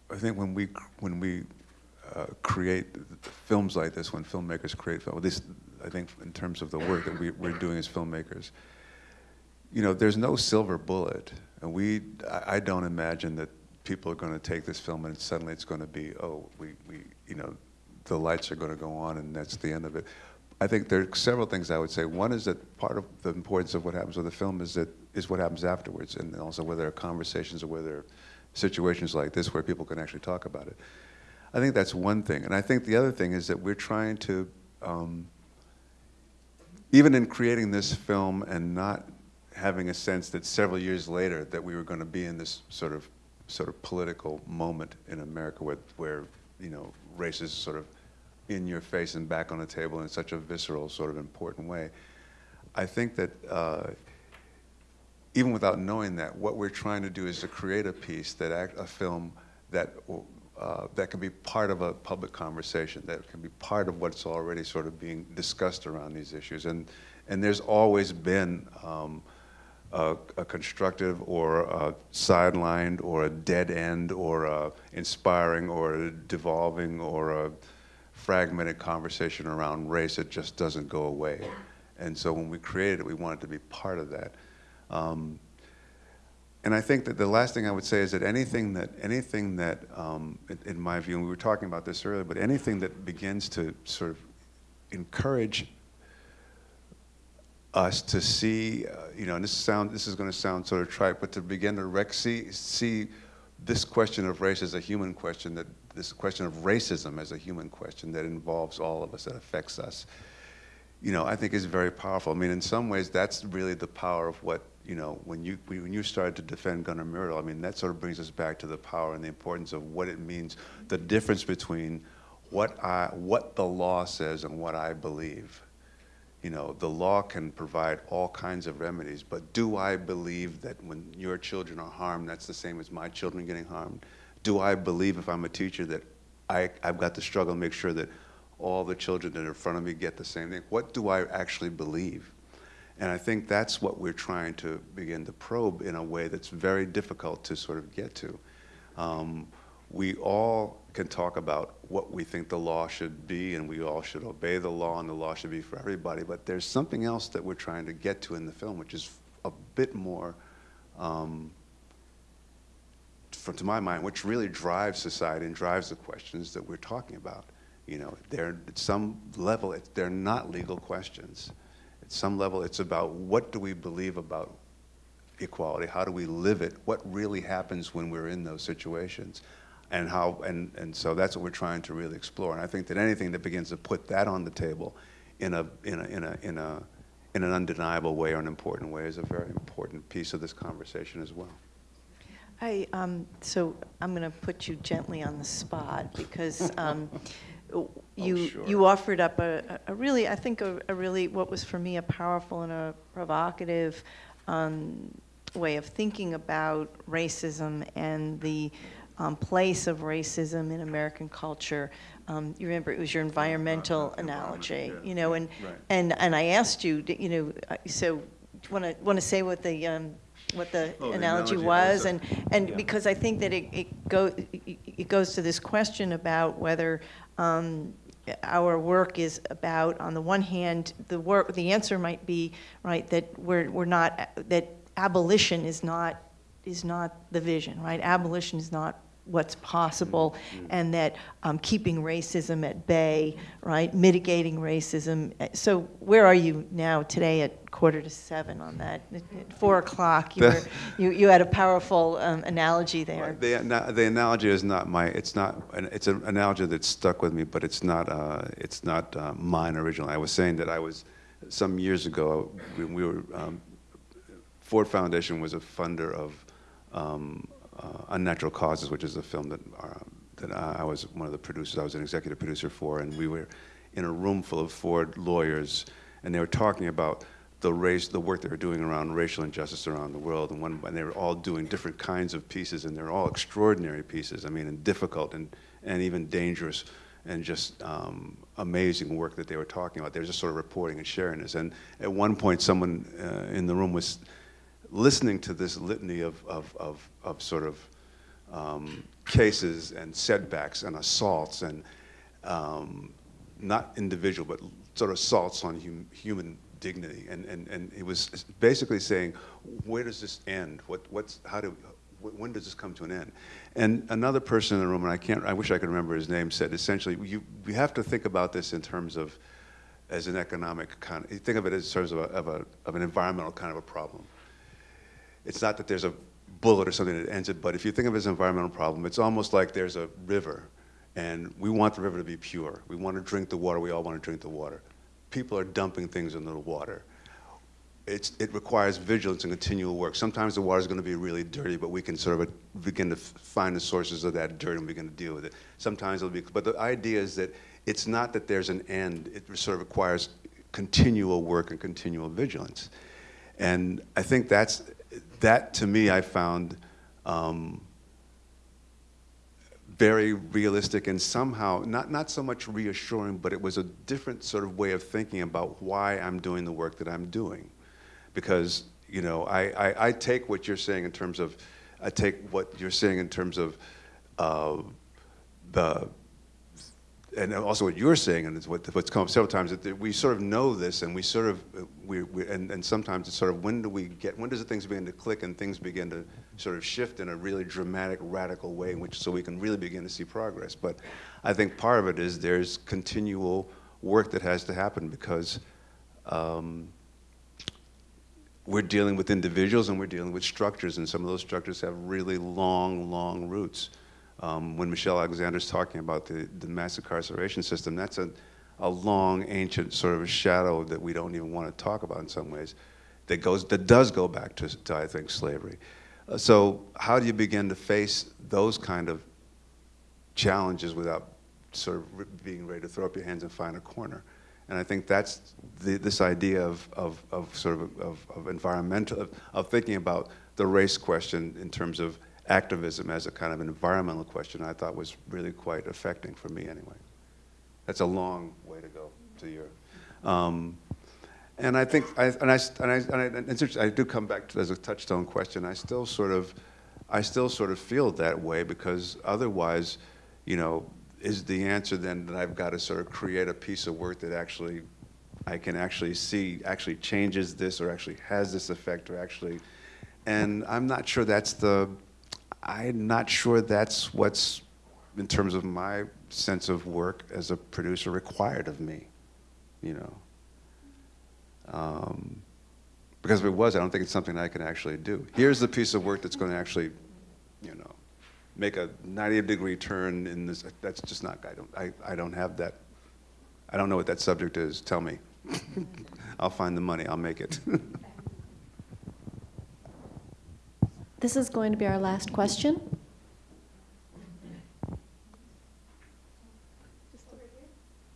I think when we, when we uh, create films like this, when filmmakers create film, this, I think in terms of the work that we, we're doing as filmmakers, you know, there's no silver bullet. And we, I, I don't imagine that people are going to take this film and suddenly it's going to be, oh, we, we, you know, the lights are going to go on and that's the end of it. I think there are several things I would say. One is that part of the importance of what happens with the film is that is what happens afterwards, and also whether there are conversations or whether there are situations like this where people can actually talk about it. I think that's one thing, and I think the other thing is that we're trying to, um, even in creating this film and not having a sense that several years later that we were going to be in this sort of sort of political moment in America where, where you know race is sort of in your face and back on the table in such a visceral, sort of important way. I think that uh, even without knowing that, what we're trying to do is to create a piece that act, a film that uh, that can be part of a public conversation, that can be part of what's already sort of being discussed around these issues. And and there's always been um, a, a, constructive or a sidelined or a dead end or a inspiring or a devolving or a fragmented conversation around race. It just doesn't go away. And so when we created it, we wanted to be part of that. Um, and I think that the last thing I would say is that anything that, anything that um, in, in, my view, and we were talking about this earlier, but anything that begins to sort of encourage us to see, uh, you know, and this sound, this is going to sound sort of trite, but to begin to rec- see, see this question of race as a human question that this question of racism as a human question that involves all of us, that affects us, you know, I think is very powerful. I mean, in some ways, that's really the power of what, you know, when you, when you started to defend Gunnar Myrdal, I mean, that sort of brings us back to the power and the importance of what it means, the difference between what, I, what the law says and what I believe. You know, the law can provide all kinds of remedies, but do I believe that when your children are harmed, that's the same as my children getting harmed? do I believe if I'm a teacher that I, I've got to struggle to make sure that all the children that are in front of me get the same thing? What do I actually believe? And I think that's what we're trying to begin to probe in a way that's very difficult to sort of get to. Um, we all can talk about what we think the law should be, and we all should obey the law, and the law should be for everybody. But there's something else that we're trying to get to in the film, which is a bit more, um, for, to my mind, which really drives society and drives the questions that we're talking about. You know, they're at some level, they're not legal questions. At some level, it's about what do we believe about equality? How do we live it? What really happens when we're in those situations? And how, and, and so that's what we're trying to really explore. And I think that anything that begins to put that on the table in a, in a, in a, in a, in an undeniable way or an important way is a very important piece of this conversation as well. I, um, so I'm going to put you gently on the spot because um, *laughs* you, sure. you offered up a, a really, I think, a, a really, what was for me a powerful and a provocative um, way of thinking about racism and the um, place of racism in American culture. Um, you remember it was your environmental analogy, yeah. you know, and, Right. and, and I asked you, you know, uh, so want to, want to say what the, um, what the Oh, the analogy analogy was? And, uh, and yeah. because I think that it, it go, it goes to this question about whether um, our work is about, on the one hand, the work, the answer might be, right, that we're, we're not, that abolition is not, is not the vision, right? Abolition is not what's possible, Mm-hmm. and that um, keeping racism at bay, right, mitigating racism. So where are you now today at quarter to seven on that? At at four o'clock, you, you, you had a powerful um, analogy there. The, the analogy is not my, it's not, an- it's an analogy that stuck with me, but it's not, uh, it's not uh, mine originally. I was saying that I was, some years ago, when we were, um, Ford Foundation was a funder of um, Unnatural Causes, which is a film that, uh, that I I was one of the producers, I was an executive producer for, and we were in a room full of Ford lawyers, and they were talking about the race, the work they were doing around racial injustice around the world, and, one, and they were all doing different kinds of pieces, and they're all extraordinary pieces. I mean, and difficult and, and even dangerous, and just um, amazing work that they were talking about. They were just sort of reporting and sharing this. And at one point, someone uh, in the room was listening to this litany of, of, of, of sort of um, cases and setbacks and assaults and um, not individual, but sort of assaults on hum, human dignity. And, and, and it was basically saying, where does this end? What, what's, how do, when does this come to an end? And another person in the room, and I can't, I wish I could remember his name, said essentially, you, you have to think about this in terms of, as an economic kind, think of it as terms of, a, of, a, of an environmental kind of a problem it's not that there's a bullet or something that ends it, but if you think of it as an environmental problem, it's almost like there's a river, and we want the river to be pure. We want to drink the water. We all want to drink the water. People are dumping things into the water. It's, it requires vigilance and continual work. Sometimes the water is going to be really dirty, but we can sort of uh, begin to find the sources of that dirt and begin to deal with it. Sometimes it'll be, but the idea is that it's not that there's an end. It sort of requires continual work and continual vigilance. And I think that's, that to me I found um, very realistic and somehow, not, not so much reassuring, but it was a different sort of way of thinking about why I'm doing the work that I'm doing. Because, you know, I, I, I take what you're saying in terms of, I take what you're saying in terms of uh, the, and also what you're saying, and it's what, what's come up several times, that we sort of know this, and we sort of, we, we and, and sometimes it's sort of when do we get, when does the things begin to click and things begin to sort of shift in a really dramatic, radical way, in which so we can really begin to see progress. But I think part of it is there's continual work that has to happen because um, we're dealing with individuals and we're dealing with structures, and some of those structures have really long, long roots. Um, when Michelle Alexander's talking about the, the mass incarceration system, that's a, a long, ancient sort of a shadow that we don't even want to talk about in some ways, that, goes, that does go back to, to I think, slavery. Uh, so how do you begin to face those kind of challenges without sort of being ready to throw up your hands and find a corner? And I think that's the, this idea of, of, of sort of, of, of environmental, of, of thinking about the race question in terms of activism as a kind of environmental question, I thought was really quite affecting for me anyway. That's a long way to go to your. Um, and I think, I, and, I, and, I, and, I, and I do come back to as a touchstone question. I still sort of, I still sort of feel that way because otherwise, you know, is the answer then that I've got to sort of create a piece of work that actually I can actually see actually changes this or actually has this effect or actually, and I'm not sure that's the, I'm not sure that's what's in terms of my sense of work as a producer required of me, you know. Um, because if it was, I don't think it's something I can actually do. Here's the piece of work that's going to actually, you know, make a 90 degree turn in this. That's just not. I don't. I, I don't have that. I don't know what that subject is. Tell me. *laughs* I'll find the money. I'll make it. *laughs* This is going to be our last question.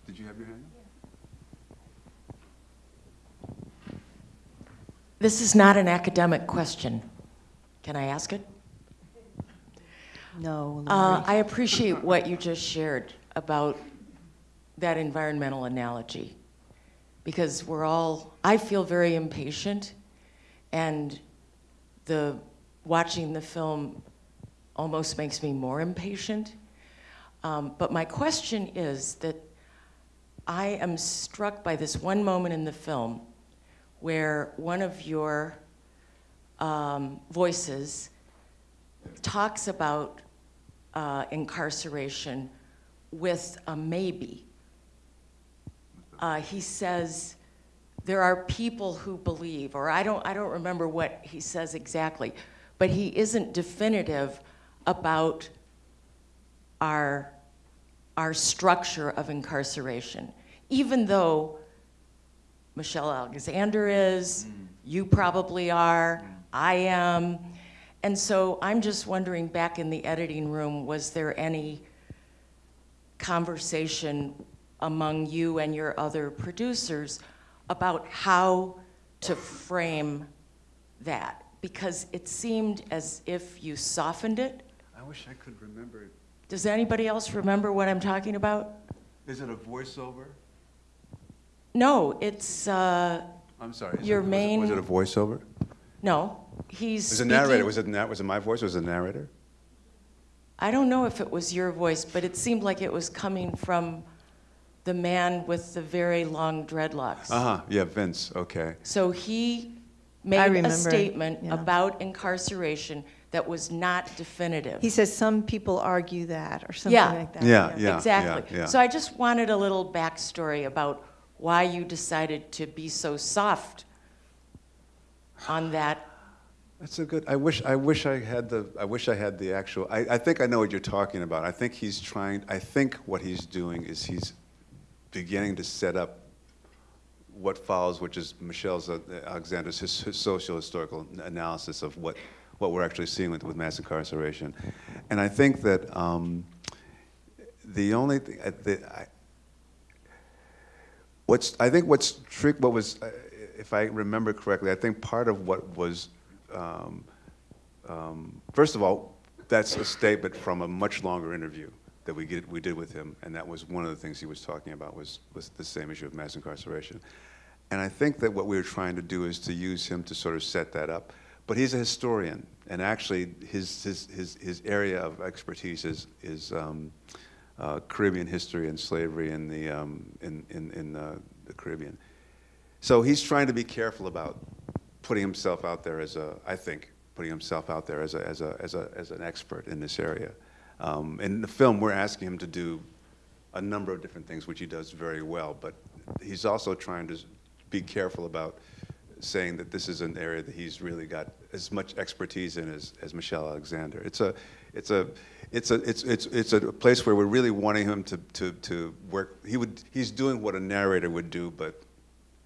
Did you have your hand? This is not an academic question. Can I ask it? No, Uh, I appreciate what you just shared about that environmental analogy because we're all, I feel very impatient and the, watching the film almost makes me more impatient. Um, but my question is that I am struck by this one moment in the film where one of your um, voices talks about uh, incarceration with a maybe. Uh, he says, there are people who believe, or I don't, I don't remember what he says exactly, but he isn't definitive about our, our structure of incarceration. Even though Michelle Alexander is, mm-hmm. you probably are, I am. And so I'm just wondering, back in the editing room, was there any conversation among you and your other producers about how to frame that? Because it seemed as if you softened it. I wish I could remember. Does anybody else remember what I'm talking about? Is it a voiceover? No, it's, uh, I'm sorry. Your it- was it- main- Was it a voiceover? no, he's Was it narrator? Was it na- was it my voice? Was it a narrator? I don't know if it was your voice, but it seemed like it was coming from the man with the very long dreadlocks. Uh huh. Yeah, Vince. Okay. So he made a statement yeah. about incarceration that was not definitive. He says some people argue that, or something Yeah. like that. Yeah, yeah. exactly. yeah. So I just wanted a little backstory about why you decided to be so soft on that. That's a good. I wish. I wish I had the. I wish I had the actual. I, I think I know what you're talking about. I think he's trying. I think what he's doing is he's beginning to set up what follows, which is Michelle's uh, Alexander's his, his social historical analysis of what what we're actually seeing with, with mass incarceration, and I think that um, the only thing uh, that I, what's I think what's trick what was uh, if I remember correctly I think part of what was um, um, first of all that's a statement from a much longer interview that we did we did with him and that was one of the things he was talking about was was the same issue of mass incarceration and I think that what we were trying to do is to use him to sort of set that up but he's a historian and actually his his his, his area of expertise is is um, uh, Caribbean history and slavery in the um, in in, in the Caribbean. So he's trying to be careful about putting himself out there as a, I think, putting himself out there as a as a as a as an expert in this area. Um, in the film, we're asking him to do a number of different things, which he does very well. But he's also trying to be careful about saying that this is an area that he's really got as much expertise in as, as Michelle Alexander. It's a, it's a, it's a, it's, it's, it's a place where we're really wanting him to, to, to work. He would, he's doing what a narrator would do, but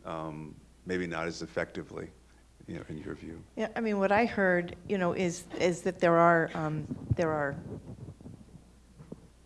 um, maybe not as effectively, you know, in your view. Yeah, I mean, what I heard, you know, is, is that there are, um, there are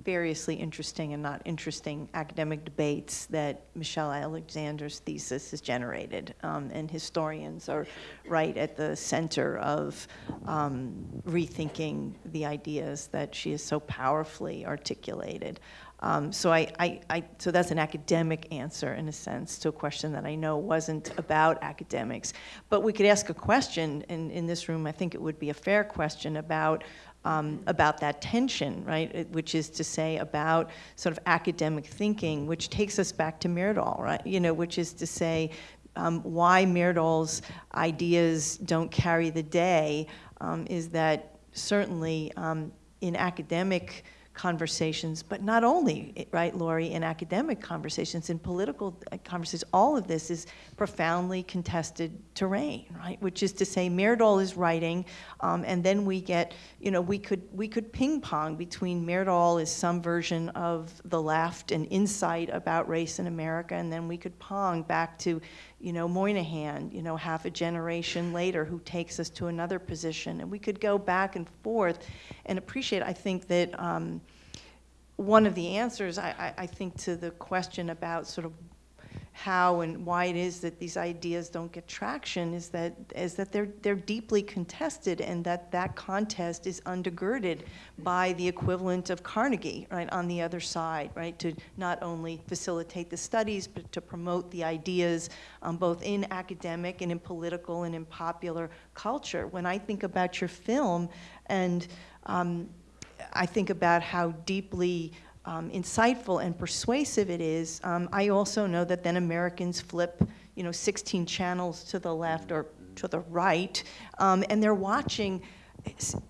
variously interesting and not interesting academic debates that Michelle Alexander's thesis has generated. Um, and historians are right at the center of um, rethinking the ideas that she has so powerfully articulated. Um, so I, I, I, so that's an academic answer in a sense to a question that I know wasn't about academics. But we could ask a question in, in this room. I think it would be a fair question about um, about that tension, right? It- Which is to say about sort of academic thinking, which takes us back to Myrdal, right? You know, which is to say um, why Myrdal's ideas don't carry the day um, is that certainly um, in academic conversations, but not only, right, Lori, in academic conversations, in political uh, conversations, all of this is profoundly contested terrain, right? Which is to say, Myrdal is writing, um, and then we get, you know, we could we could ping pong between Myrdal is some version of the left and insight about race in America, and then we could pong back to, you know, Moynihan, you know, half a generation later, who takes us to another position, and we could go back and forth, and appreciate. I think that. Um, one of the answers, I, I, I think, to the question about sort of how and why it is that these ideas don't get traction is that is that they're they're deeply contested and that that contest is undergirded by the equivalent of Carnegie right on the other side right to not only facilitate the studies but to promote the ideas um, both in academic and in political and in popular culture. When I think about your film and um, I think about how deeply um, insightful and persuasive it is. Um, I also know that then Americans flip, you know, 16 channels to the left or to the right, um, and they're watching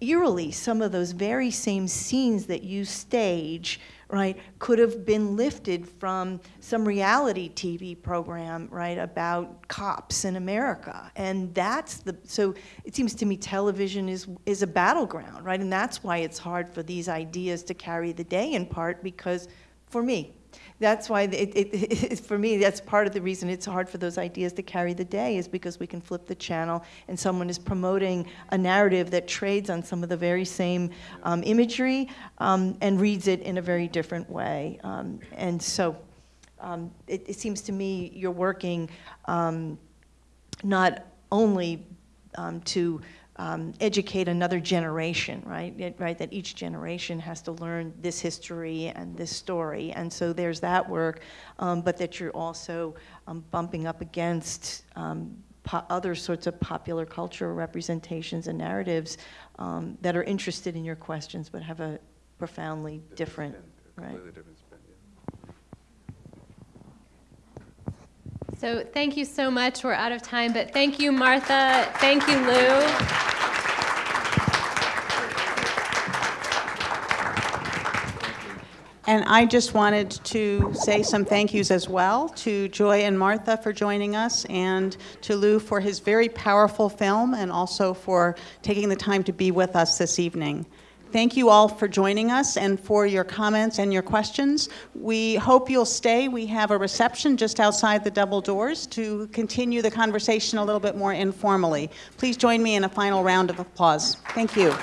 eerily some of those very same scenes that you stage right, could have been lifted from some reality TV program, right, about cops in America. And that's the, so it seems to me television is, is a battleground, right? And that's why it's hard for these ideas to carry the day in part because, for me, that's why, it, it, it, for me, that's part of the reason it's hard for those ideas to carry the day is because we can flip the channel and someone is promoting a narrative that trades on some of the very same um, imagery um, and reads it in a very different way. Um, and so um, it, seems to me you're working um, not only um, to um, educate another generation, right? It, right, that each generation has to learn this history and this story, and so there's that work, um, but that you're also um, bumping up against um, other sorts of popular culture representations and narratives um, that are interested in your questions but have a profoundly different, different right? Different spin, yeah. So thank you so much. We're out of time, but thank you, Martha. Thank you, Lou. And I just wanted to say some thank yous as well to Joy and Martha for joining us and to Lou for his very powerful film and also for taking the time to be with us this evening. Thank you all for joining us and for your comments and your questions. We hope you'll stay. We have a reception just outside the double doors to continue the conversation a little bit more informally. Please join me in a final round of applause. Thank you.